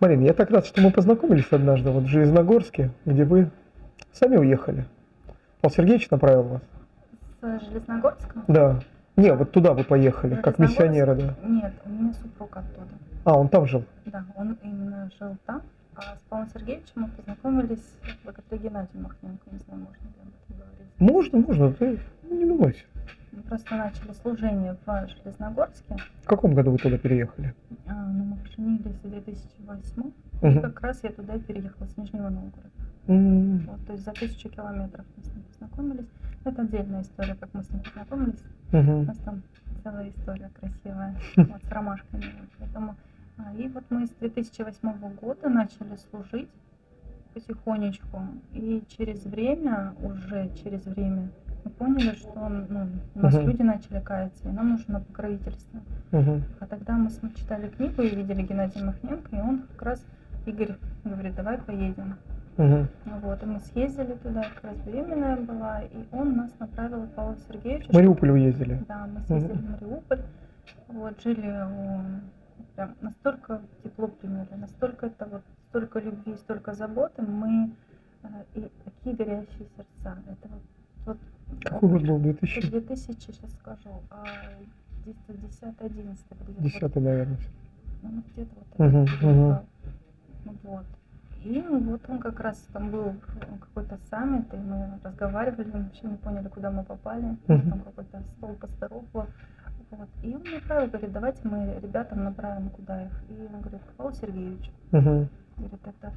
Марина, я так рад, что мы познакомились однажды вот в Железногорске, где вы сами уехали. Павел Сергеевич направил вас. С Железногорска? Да. Не, вот туда вы поехали, как миссионеры, да. Нет, у меня супруг оттуда. А, он там жил. Да, он именно жил там. А с Павлом Сергеевичем мы познакомились благодаря Геннадию Махненко. Не знаю, можно ли об этом говорить. Можно, можно, ты не думайся. Мы просто начали служение в Железногорске. В каком году вы туда переехали? А, ну, мы поженились в 2008 И Мгм. как раз я туда переехала с Нижнего Новгорода. М, Вот, то есть за тысячу километров мы с ним познакомились. Это отдельная история, как мы с ним познакомились. У мгм. нас там целая история красивая, вот, с ромашками. Поэтому, а, и вот мы с 2008 года начали служить потихонечку. И через время, уже через время, мы поняли, что ну, у нас Мгм. люди начали каяться, и нам нужно покровительство. Мгм. А тогда мы читали книгу и видели Геннадия Махненко, и он как раз, Игорь говорит, давай поедем. Ну Вот, и мы съездили туда, как раз беременная была, и он нас направил к Павлу Сергеевичу. В Мариуполь уездили. Да, мы съездили в Мариуполь, вот, жили у... Прям настолько тепло приняли, настолько это вот, столько любви, столько заботы, мы... э, И такие горящие сердца. Это вот... вот Какой год был? это 2010, 2000, сейчас скажу, а 10-11 где-то. вот, наверное. ну, где-то вот этот мгм. период был. Ну Вот. И вот он как раз там был какой-то саммит, и мы разговаривали, мы вообще не поняли, куда мы попали. Мгм. Там какой-то стол пасторов был. Вот. И он направил, говорит, давайте мы ребятам направим, куда их. И он говорит, к Павлу Сергеевичу. Мгм. Говорит, это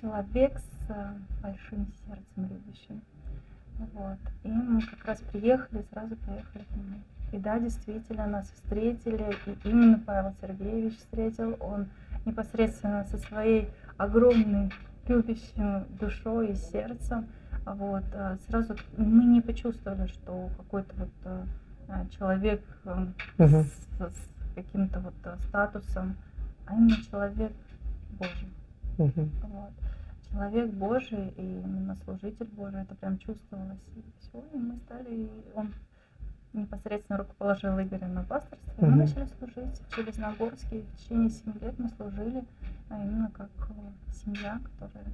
человек с э, большим сердцем любящим. Вот. И мы как раз приехали, сразу поехали к нему. И да, действительно, нас встретили, и именно Павел Сергеевич встретил, он непосредственно со своей огромной любящей душой и сердцем. Вот. а Сразу мы не почувствовали, что какой-то вот э, человек Мгм. с, с каким-то вот статусом, а именно человек Божий. Мгм. Вот. Человек Божий и именно служитель Божий, это прям чувствовалось. И все, и мы стали, и он непосредственно рукоположил Игоря на пасторство, и мы начали служить в Железногорске. В течение семи лет мы служили а именно как э, семья, которая...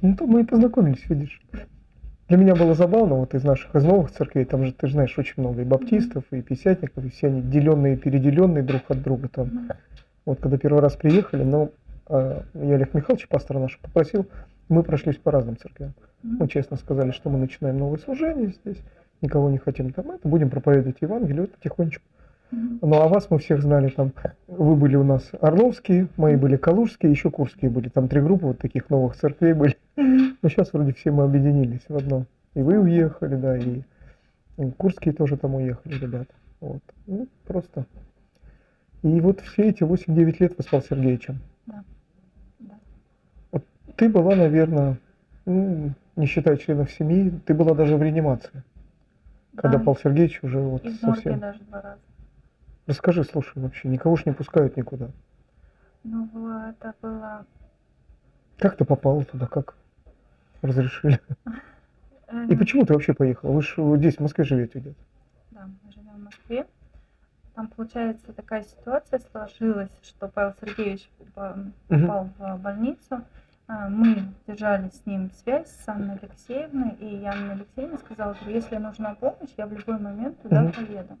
Ну, там мы и познакомились, видишь. Для меня было забавно, вот из наших, из новых церквей, там же, ты же знаешь, очень много и баптистов, и пятидесятников, и все они деленные, переделенные друг от друга там. Вот когда первый раз приехали, но э, я Олег Михайлович, пастора нашего, попросил, мы прошлись по разным церквям. Мы честно сказали, что мы начинаем новое служение здесь, никого не хотим там это, будем проповедовать Евангелие потихонечку. Ну а вас мы всех знали там, вы были у нас Орловские, мои были Калужские, еще Курские были, там три группы вот таких новых церквей были. Но сейчас вроде все мы объединились в одно. И вы уехали, да, и Курские тоже там уехали, ребята. Вот. Ну, просто. И вот все эти 8-9 лет вы с Павлом Сергеевичем. Да. Да. Ты была, наверное, ну, не считая членов семьи, ты была даже в реанимации. Когда Да. Павел Сергеевич уже вот И совсем... даже два раза. Расскажи, слушай, вообще, никого ж не пускают никуда. Ну, это было... Как ты попала туда, как разрешили? э, И почему ты вообще поехала? Вы же здесь, в Москве живете где-то. Да, мы живем в Москве. Там, получается, такая ситуация сложилась, что Павел Сергеевич попал попал в больницу. А, Мы держали с ним связь с Анной Алексеевной, и Анна Алексеевна сказала, что если нужна помощь, я в любой момент туда Мгм. поеду.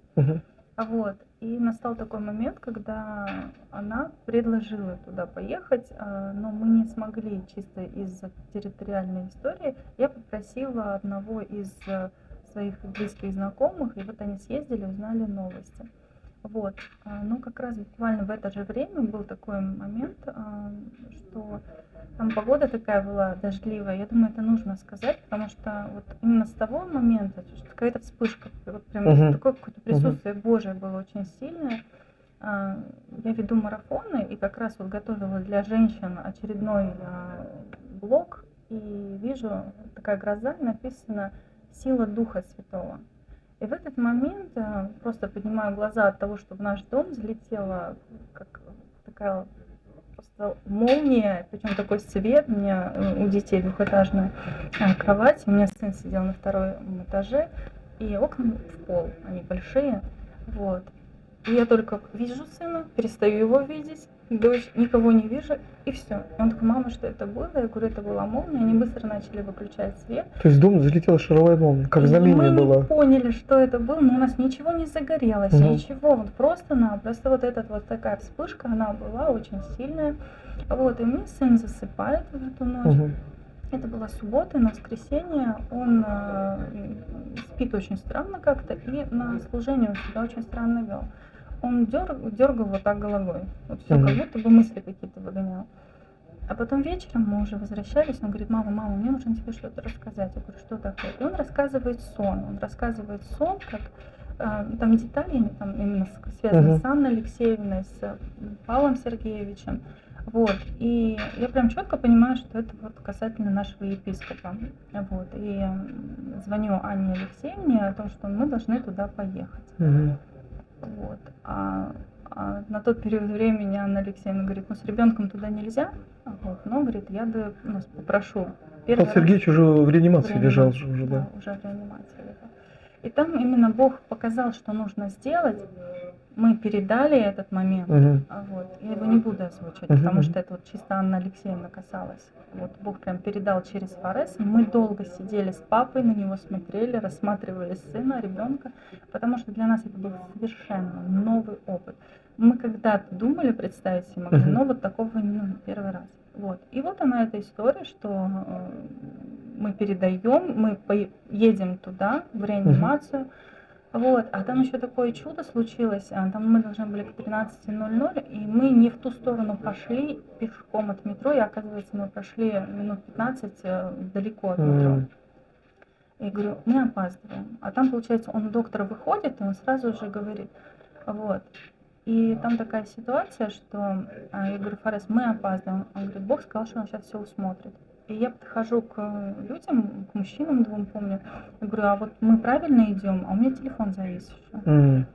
А Вот. И настал такой момент, когда она предложила туда поехать, а, но мы не смогли чисто из-за территориальной истории. Я попросила одного из э, своих близких знакомых, и вот они съездили, узнали новости. Вот. А, Ну, как раз буквально в это же время был такой момент, а, что там погода такая была дождливая. Я думаю, это нужно сказать, потому что вот именно с того момента, то есть какая-то вспышка, вот прям Мгм. такое какое-то присутствие Божие было очень сильное. А, Я веду марафоны и как раз вот готовила для женщин очередной блог и вижу такая гроза, написано «Сила Духа Святого». И в этот момент а, просто поднимаю глаза от того, что в наш дом залетела как такая просто молния, причем такой свет. У меня э, у детей двухэтажная а, кровать, у меня сын сидел на втором этаже, и окна в пол, они большие, вот. И я только вижу сына, перестаю его видеть, дождь, никого не вижу, и все. И он такой, мама, что это было? Я говорю, это была молния. Они быстро начали выключать свет. То есть дом залетела шаровая молния, как И знамение мы было. не поняли, что это было, но у нас ничего не загорелось, Мгм. ничего. Вот просто-напросто вот эта вот такая вспышка, она была очень сильная. Вот, и мне сын засыпает в эту ночь. Мгм. Это была суббота, на воскресенье он э, спит очень странно как-то, и на служение он себя очень странно вел. Он дер- дергал вот так головой, вот все, Мгм. как будто бы мысли какие-то выгонял. А потом вечером мы уже возвращались, он говорит, мама, мама, мне нужно тебе что-то рассказать. Я говорю, что такое? И он рассказывает сон. Он рассказывает сон, как э, там детали там именно связаны Мгм. с Анной Алексеевной, с Павлом Сергеевичем. Вот. И я прям четко понимаю, что это вот касательно нашего епископа. Вот. И звоню Анне Алексеевне о том, что мы должны туда поехать. Мгм. Вот. А, а на тот период времени Анна Алексеевна говорит, ну с ребенком туда нельзя. Вот. Но, говорит, я бы ну, попрошу. Первый Павел Сергеевич уже в реанимации в лежал реанимации, же уже, да. уже в реанимации лежал. И там именно Бог показал, что нужно сделать. Мы передали этот момент. А Вот. Я его не буду озвучивать, Мгм, потому что это вот чисто Анна Алексеевна касалась. Вот Бог прям передал через Форес. Мы долго сидели с папой, на него смотрели, рассматривали сына, ребенка, потому что для нас это был совершенно новый опыт. Мы когда-то думали, представить себе могли, но вот такого ну, первый раз. Вот. И вот она эта история, что э, мы передаем, мы едем туда, в реанимацию, вот, а там еще такое чудо случилось. а, Там мы должны были к 13.00, и мы не в ту сторону пошли пешком от метро, и оказывается, мы прошли минут 15 э, далеко от метро. И говорю, мы опаздываем. А там, получается, он доктор выходит, и он сразу же говорит, вот. И там такая ситуация, что а, я говорю, Фарес, мы опаздываем. Он говорит, Бог сказал, что он сейчас все усмотрит. И я подхожу к людям, к мужчинам двум, помню. Я говорю, а вот мы правильно идем, а у меня телефон завис еще. М.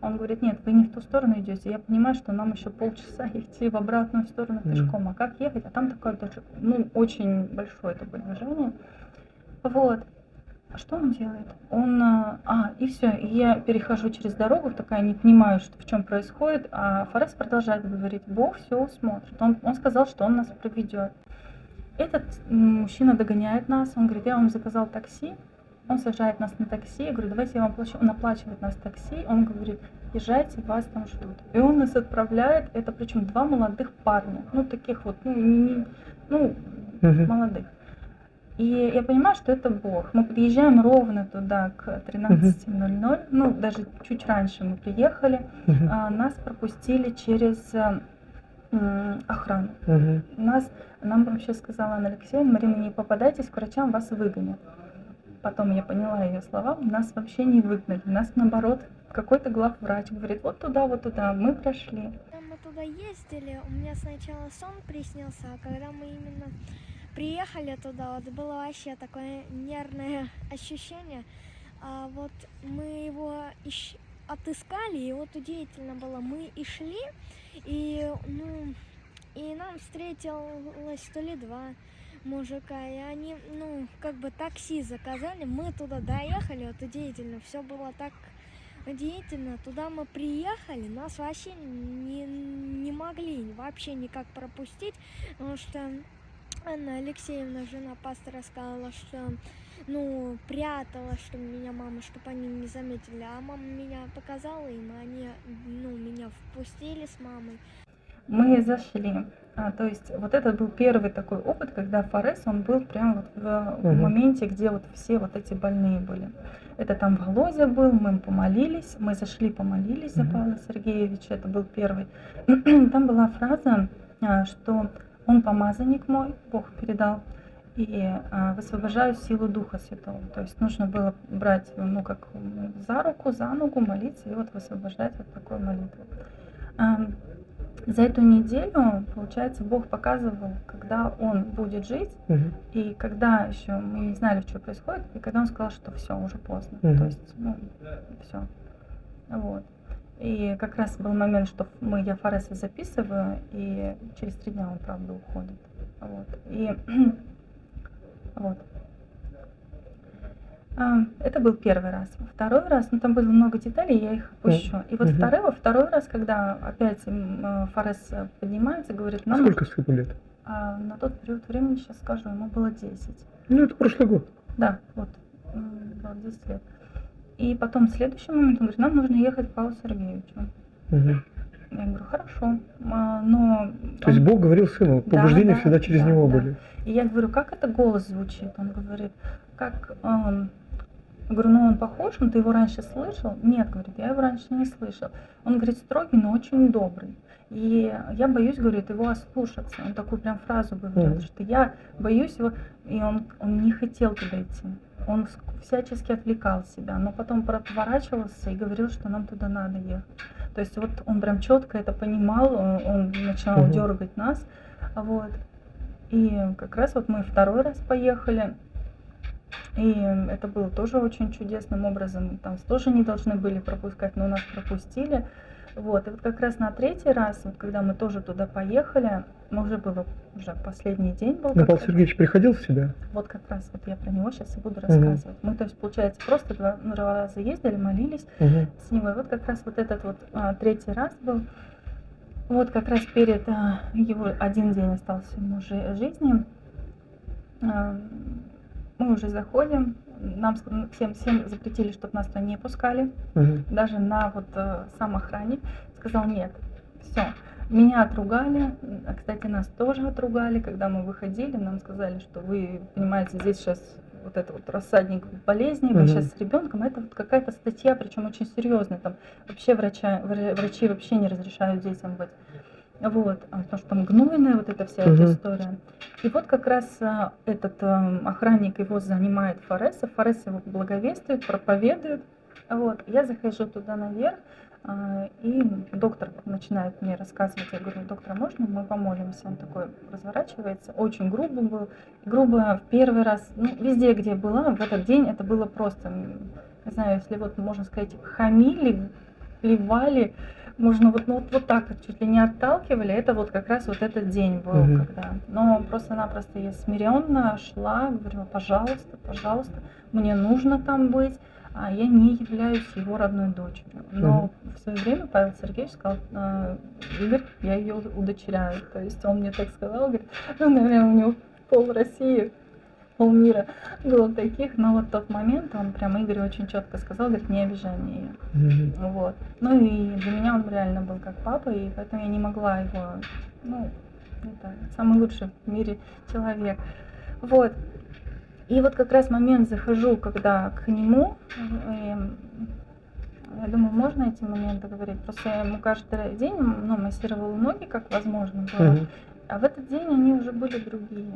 Он говорит, нет, вы не в ту сторону идете. Я понимаю, что нам еще полчаса идти в обратную сторону Мгм. пешком. А как ехать? А там такое даже, ну, очень большое такое движение. Вот. А что он делает? Он, а, а, и все, и я перехожу через дорогу, такая не понимаю, что в чем происходит, а Форес продолжает говорить, Бог все усмотрит. Он, он сказал, что он нас проведет. Этот мужчина догоняет нас, он говорит, я вам заказал такси, он сажает нас на такси, я говорю, давайте я вам плачу, он оплачивает нас такси, он говорит, езжайте, вас там ждут. И он нас отправляет, это причем два молодых парня, ну таких вот, ну, не- ну Мгм. молодых. И я понимаю, что это Бог. Мы подъезжаем ровно туда к 13.00, ну даже чуть раньше мы приехали, а, нас пропустили через э, охрану. Нас, нам вообще сказала Анна Алексеевна, Марина, не попадайтесь к врачам, вас выгонят. Потом я поняла ее слова, нас вообще не выгнали, нас наоборот какой-то главврач говорит, вот туда, вот туда, мы прошли. Когда мы туда ездили, у меня сначала сон приснился, а когда мы именно приехали туда, вот было вообще такое нервное ощущение. А вот мы его ищ- отыскали, и вот удивительно было, мы и шли, и, ну, и нам встретилось то ли два мужика, и они, ну, как бы такси заказали, мы туда доехали, вот удивительно, все было так удивительно. Туда мы приехали, нас вообще не, не могли вообще никак пропустить, потому что Анна Алексеевна, жена пастора, сказала, что ну, прятала, что меня мама, чтобы они не заметили. А мама меня показала им, и они, ну, меня впустили с мамой. Мы зашли. А, то есть вот это был первый такой опыт, когда Форес, он был прям вот в, в Мгм. моменте, где вот все вот эти больные были. Это там Володя был, мы помолились, мы зашли, помолились за Мгм. Павла Сергеевича, это был первый. Там была фраза, а, что он помазанник мой, Бог передал, и а, высвобождаю силу Духа Святого. То есть нужно было брать, ну, как за руку, за ногу, молиться и вот высвобождать вот такую молитву. За эту неделю, получается, Бог показывал, когда он будет жить, Мгм. и когда еще мы не знали, что происходит, и когда он сказал, что все, уже поздно. Мгм. То есть, ну, все. Вот. И как раз был момент, что мы, я Фареса записываю, и через три дня он, правда, уходит. Вот. И вот. А, Это был первый раз. Второй раз, ну там было много деталей, я их опущу. И вот Мгм. второй, второй раз, когда опять э, Форес э, поднимается, говорит, нам Сколько сыну лет? а, на тот период времени, сейчас скажу, ему было 10. Ну, это прошлый год. Да, вот, было 10 лет. И потом следующий момент он говорит, нам нужно ехать к Павлу Сергеевичу. Мгм. Я говорю, хорошо, а, но... То есть он- Бог говорил сыну, Да, побуждения да, всегда через да, него да. были. И я говорю, как это голос звучит? Он говорит, как... эм, я говорю, ну он похож, но ты его раньше слышал? Нет, говорит, я его раньше не слышал. Он говорит, строгий, но очень добрый. И я боюсь, говорит, его ослушаться. Он такую прям фразу говорил, Мгм. что я боюсь его, и он, он не хотел туда идти. Он вс- всячески отвлекал себя, но потом поворачивался и говорил, что нам туда надо ехать. То есть вот он прям четко это понимал, он, начинал Мгм. дергать нас, вот. И как раз вот мы второй раз поехали, и это было тоже очень чудесным образом. Там тоже не должны были пропускать, но нас пропустили. Вот, и вот как раз на третий раз, вот когда мы тоже туда поехали, мы уже было, уже последний день был. Как Павел. Сергеевич приходил в себя? Вот как раз вот я про него сейчас и буду рассказывать. Мы, то есть, получается, просто два, ну, раза ездили, молились Мгм. с него. И вот как раз вот этот вот а, третий раз был. Вот как раз перед а, его один день остался ему жи- жизни. А, мы уже заходим. Нам всем, всем запретили, чтобы нас туда не пускали. Мгм. Даже на вот э, сам охранник сказал нет. Все. Меня отругали, кстати, нас тоже отругали, когда мы выходили, нам сказали, что вы понимаете, здесь сейчас вот это вот рассадник болезней, вы Мгм. сейчас с ребенком, это вот какая-то статья, причем очень серьезная, там вообще врача, вра- врачи вообще не разрешают детям быть. Вот, а, потому что там гнойная вот эта вся эта Мгм. история. И вот как раз а, этот эм, охранник его занимает Фореса, Форес его благовествует, проповедует. Вот, я захожу туда наверх, а, и доктор начинает мне рассказывать. Я говорю, доктор, а можно мы помолимся? Он такой разворачивается, очень грубо был. Грубо в первый раз, ну, везде, где была, в этот день это было просто, не знаю, если вот можно сказать, хамили, плевали, можно вот, ну, вот, вот так вот чуть ли не отталкивали, это вот как раз вот этот день был, Мгм. когда. Но просто-напросто я смиренно шла, говорила, пожалуйста, пожалуйста, мне нужно там быть, а я не являюсь его родной дочерью. Но в свое время Павел Сергеевич сказал, «А, Игорь, я ее удочеряю. То есть он мне так сказал, говорит, ну, наверное, у него пол России, полмира было таких, но вот тот момент он прям Игорь очень четко сказал, говорит, не обижай мне ее. Мгм. Вот. Ну и для меня он реально был как папа, и поэтому я не могла его, ну, это самый лучший в мире человек. Вот. И вот как раз момент захожу, когда к нему, и я думаю, можно эти моменты говорить. Просто я ему каждый день ну, массировала ноги, как возможно было. Мгм. А в этот день они уже были другие.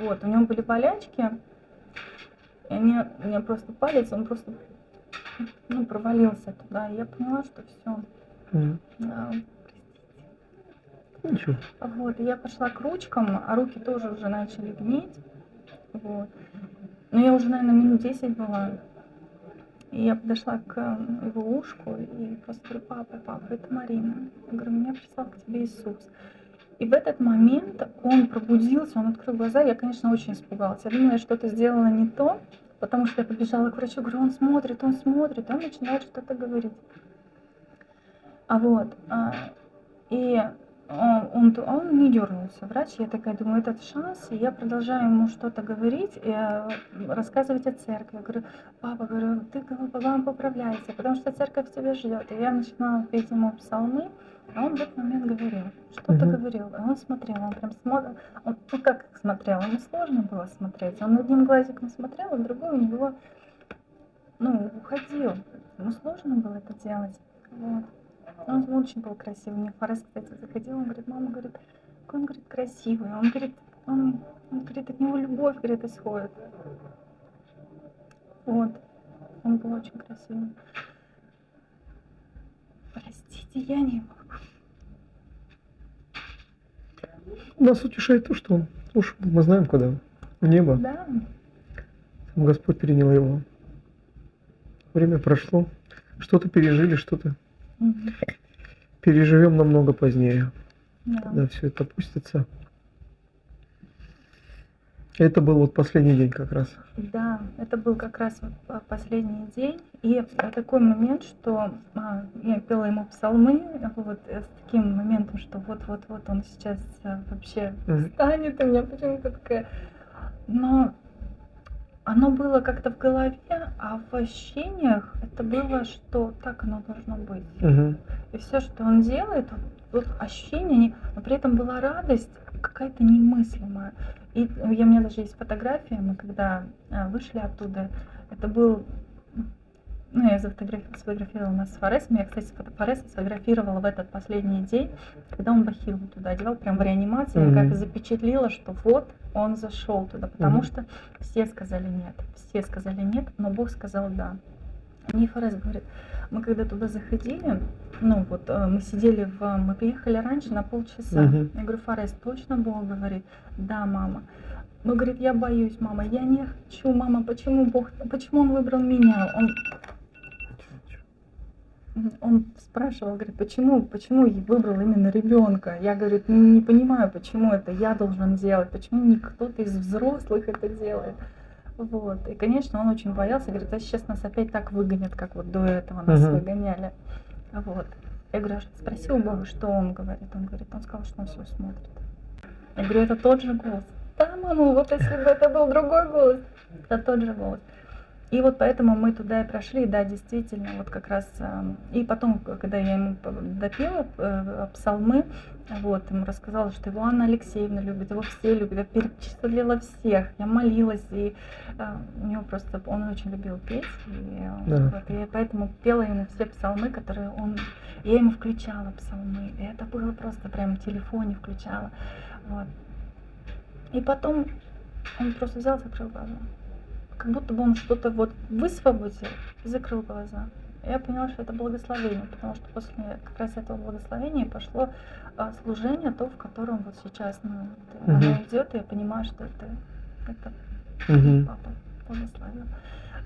Вот, у него были болячки, и они, у меня просто палец, он просто ну, провалился туда. И я поняла, что все. Ничего. Вот, и я пошла к ручкам, а руки тоже уже начали гнить. Вот. Но я уже, наверное, минут 10 была. И я подошла к э, его ушку и просто говорю, папа, папа, это Марина. Я говорю, меня прислал к тебе Иисус. И в этот момент он пробудился, он открыл глаза. Я, конечно, очень испугалась. Я думала, я что-то сделала не то, потому что я побежала к врачу, говорю, он смотрит, он смотрит, он начинает что-то говорить. А вот, а, и он, он, он не дернулся, врач. Я такая думаю, этот шанс, и я продолжаю ему что-то говорить, и, э, рассказывать о церкви. Я говорю, папа, говорю, ты главное поправляйся, потому что церковь тебя ждет. И я начинала петь ему псалмы, а он в этот момент говорил, что-то Мгм. говорил. И он смотрел, он прям смотрел, он, ну как смотрел, ему сложно было смотреть. Он одним глазиком смотрел, а другой у него, ну, уходил. Ему сложно было это делать. Вот. Он очень был красивый. Мне Форест, кстати, заходил, он говорит, мама, говорит, какой он, говорит, красивый. Он говорит, он, он говорит, от него любовь, говорит, исходит. Вот. Он был очень красивый. Простите, я не могу. Нас утешает то, что он ушел. Мы знаем, куда. В небо. Да, Там Господь принял его. Время прошло. Что-то пережили, что-то Мгм. переживем намного позднее, да. когда все это опустится. Это был вот последний день как раз. Да, это был как раз вот последний день. И э, такой момент, что а, я пела ему псалмы, вот э, с таким моментом, что вот-вот-вот он сейчас э, вообще встанет, и у меня почему-то такая... Но оно было как-то в голове, а в ощущениях это было, что так оно должно быть. Мгм. И все, что он делает, вот, ощущения, они- но при этом была радость какая-то немыслимая. И у меня даже есть фотография, мы когда а, вышли оттуда, это был, ну, я зафотографи- сфотографировала нас с Форесом, я, кстати, Фореса сфотографировала в этот последний день, когда он бахилу туда одевал, прям в реанимации, я как запечатлила, что вот он зашел туда, потому Мгм. что все сказали нет, все сказали нет, но Бог сказал да. Мне Форес говорит, мы когда туда заходили, ну вот э, мы сидели в, мы приехали раньше на полчаса. Мгм. Я говорю, Форес, точно Бог говорит? Да, мама. Но говорит, я боюсь, мама, я не хочу, мама, почему Бог, почему он выбрал меня? Он, он спрашивал, говорит, почему, почему я выбрал именно ребенка? Я, говорит, «Ну, не понимаю, почему это я должен делать, почему не кто-то из взрослых это делает. Вот. И, конечно, он очень боялся, говорит, а сейчас нас опять так выгонят, как вот до этого нас Мгм. выгоняли. Вот. Я говорю, а спроси у Бога, что он говорит. Он говорит, он сказал, что он все смотрит. Я говорю, это тот же голос. Да, мама, вот если бы это был другой голос, это тот же голос. И вот поэтому мы туда и прошли, да, действительно, вот как раз. эм, И потом, когда я ему допела э, псалмы, вот, ему рассказала, что его Анна Алексеевна любит, его все любят, я перечислила всех, я молилась, и э, у него просто, он очень любил петь, и, э, Да. вот, и поэтому пела ему все псалмы, которые он, я ему включала псалмы, и это было просто прям в телефоне включала, вот. И потом он просто взял, закрыл глаза. Как будто бы он что-то вот высвободил и закрыл глаза. Я поняла, что это благословение, потому что после как раз этого благословения пошло а, служение, то, в котором вот сейчас ну, вот, оно идет, и я понимаю, что это, это Мгм. папа благословил.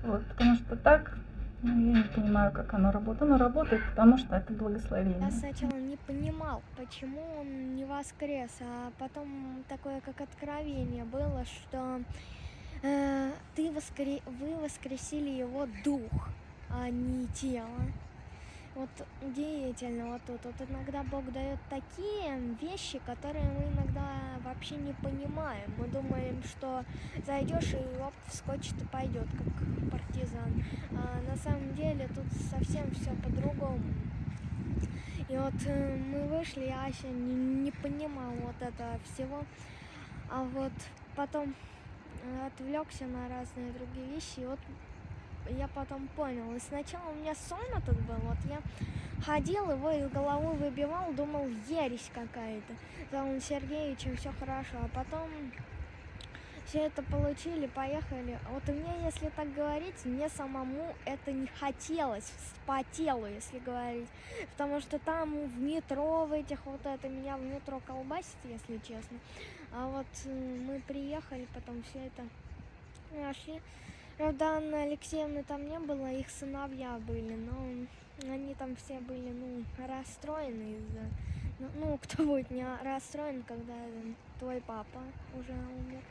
Вот, потому что так, ну, я не понимаю, как оно работает. Оно работает, потому что это благословение. Я сначала не понимал, почему он не воскрес, а потом такое как откровение было, что э, ты воскре... вы воскресили его дух, а не тело. Вот удивительно вот тут. Вот иногда Бог дает такие вещи, которые мы иногда вообще не понимаем. Мы думаем, что зайдешь и оп, вскочит и пойдет, как партизан. А на самом деле тут совсем все по-другому. И вот э, мы вышли, и Ася не, не понимал вот этого всего. А вот потом отвлекся на разные другие вещи, и вот я потом понял. И сначала у меня сон этот был, вот я ходил, его из головы выбивал, думал, ересь какая-то. За Иваном Сергеевичем все хорошо, а потом все это получили, поехали. Вот у меня, если так говорить, мне самому это не хотелось по если говорить. Потому что там в метро, в этих вот это, меня в метро колбасит, если честно. А вот э, мы приехали, потом все это нашли. Правда, Анны Алексеевны там не было, их сыновья были, но они там все были, ну, расстроены из-за... Ну, ну, кто будет не расстроен, когда твой папа уже умер.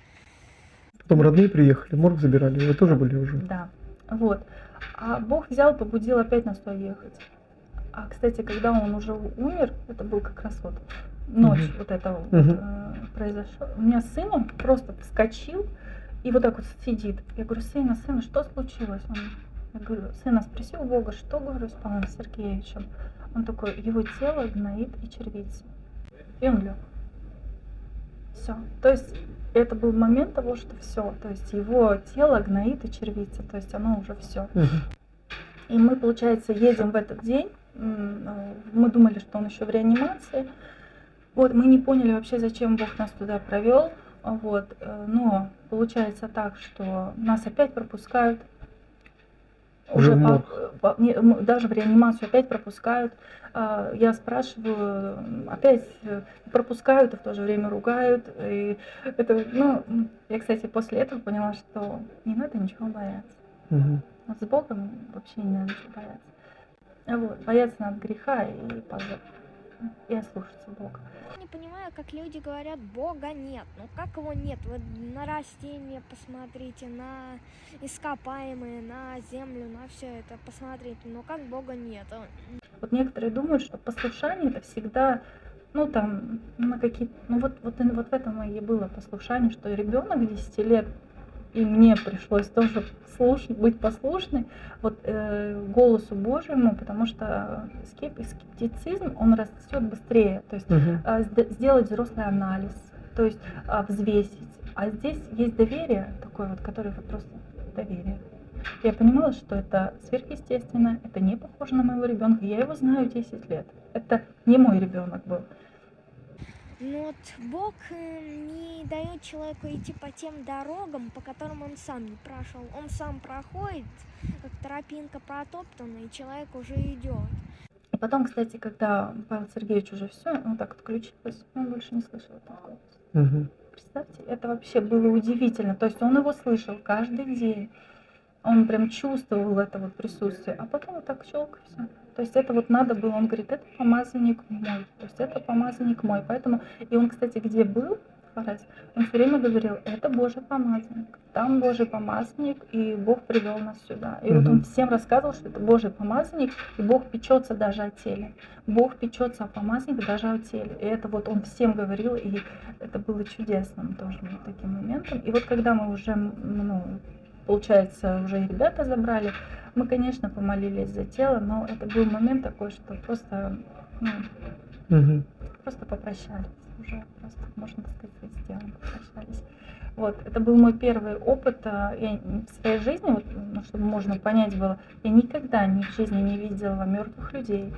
Потом родные приехали, морг забирали, вы тоже были уже. Да, вот. А Бог взял, побудил опять нас туда ехать. А, кстати, когда он уже умер, это был как раз вот ночь вот этого вот, э, произошло. У меня сын, он просто вскочил и вот так вот сидит. Я говорю, сына, сына, что случилось? Он, я говорю, сына, спроси у Бога, что, говорю, с Павлом Сергеевичем? Он такой, его тело гноит и червится. И он лег. Все. То есть это был момент того, что все. То есть его тело гноит и червится. То есть оно уже все. И мы, получается, едем в этот день. Э, Мы думали, что он еще в реанимации. Вот, мы не поняли вообще, зачем Бог нас туда провел. Вот, э, но получается так, что нас опять пропускают. Уже по- по- не, даже в реанимацию опять пропускают. А, Я спрашиваю, опять э, пропускают, и в то же время ругают. И это, ну, я, кстати, после этого поняла, что не надо ничего бояться. Вот с Богом вообще не надо ничего бояться. А Вот, бояться надо греха и позора. И ослушаться Бога. Не понимаю, как люди говорят, Бога нет. Ну как его нет? Вы на растения посмотрите, на ископаемые, на землю, на все это посмотрите. Но как Бога нет? Вот некоторые думают, что послушание это всегда, ну там, на какие ну вот, вот, вот в этом и было послушание, что ребенок 10 лет и мне пришлось тоже слушать, быть послушной вот, э, голосу Божьему, потому что скеп, скептицизм, он растет быстрее. То есть Мгм. э, сд- сделать взрослый анализ, то есть э, взвесить. А здесь есть доверие такое вот, которое вот просто доверие. Я понимала, что это сверхъестественно, это не похоже на моего ребенка. Я его знаю 10 лет. Это не мой ребенок был. Ну вот Бог э, не дает человеку идти по тем дорогам, по которым он сам не прошел. Он сам проходит, как тропинка протоптана, и человек уже идет. И потом, кстати, когда Павел Сергеевич уже все, он так отключилось, он больше не слышал этот голос. Мгм. Представьте, это вообще было удивительно. То есть он его слышал каждый день. Он прям чувствовал это вот присутствие. А потом вот так щелк и все. То есть это вот надо было, он говорит, это помазанник мой. То есть это помазанник мой. Поэтому, и он, кстати, где был, Фарес, он все время говорил, это Божий помазанник. Там Божий помазанник, и Бог привел нас сюда. И вот Мгм. он всем рассказывал, что это Божий помазанник, и Бог печется даже о теле. Бог печется о помазаннике даже о теле. И это вот он всем говорил, и это было чудесным тоже вот таким моментом. И вот когда мы уже, ну, получается, уже и ребята забрали, мы, конечно, помолились за тело, но это был момент такой, что просто, ну, Мгм. просто попрощались уже, просто, можно сказать, с телом попрощались. Вот, это был мой первый опыт а, я в своей жизни, вот, ну, чтобы можно понять было, я никогда ни в жизни не видела мертвых людей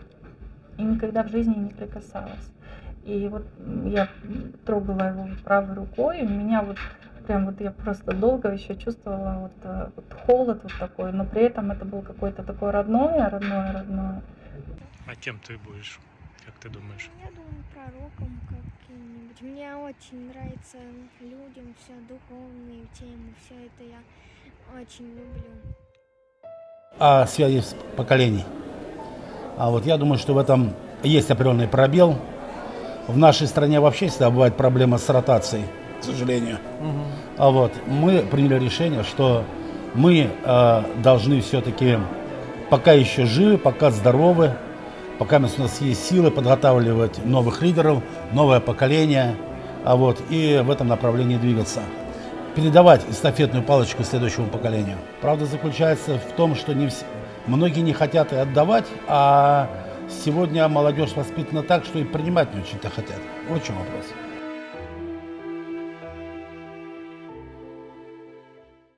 и никогда в жизни не прикасалась. И вот я трогала его правой рукой, и у меня вот прям вот я просто долго еще чувствовала вот, э, вот холод вот такой, но при этом это был какой-то такой родное, родное, родное. А кем ты будешь, как ты думаешь? Я думаю, пророком каким-нибудь. Мне очень нравятся людям все духовные темы, все это я очень люблю. о связи с поколений. А вот я думаю, что в этом есть определенный пробел. В нашей стране вообще всегда бывает проблема с ротацией, к сожалению. А вот мы приняли решение, что мы э, должны все-таки, пока еще живы, пока здоровы, пока у нас есть силы подготавливать новых лидеров, новое поколение, а вот и в этом направлении двигаться передавать эстафетную палочку следующему поколению. Правда заключается в том, что не вс- многие не хотят и отдавать, а сегодня молодежь воспитана так, что и принимать не очень-то хотят. Вот в чем вопрос.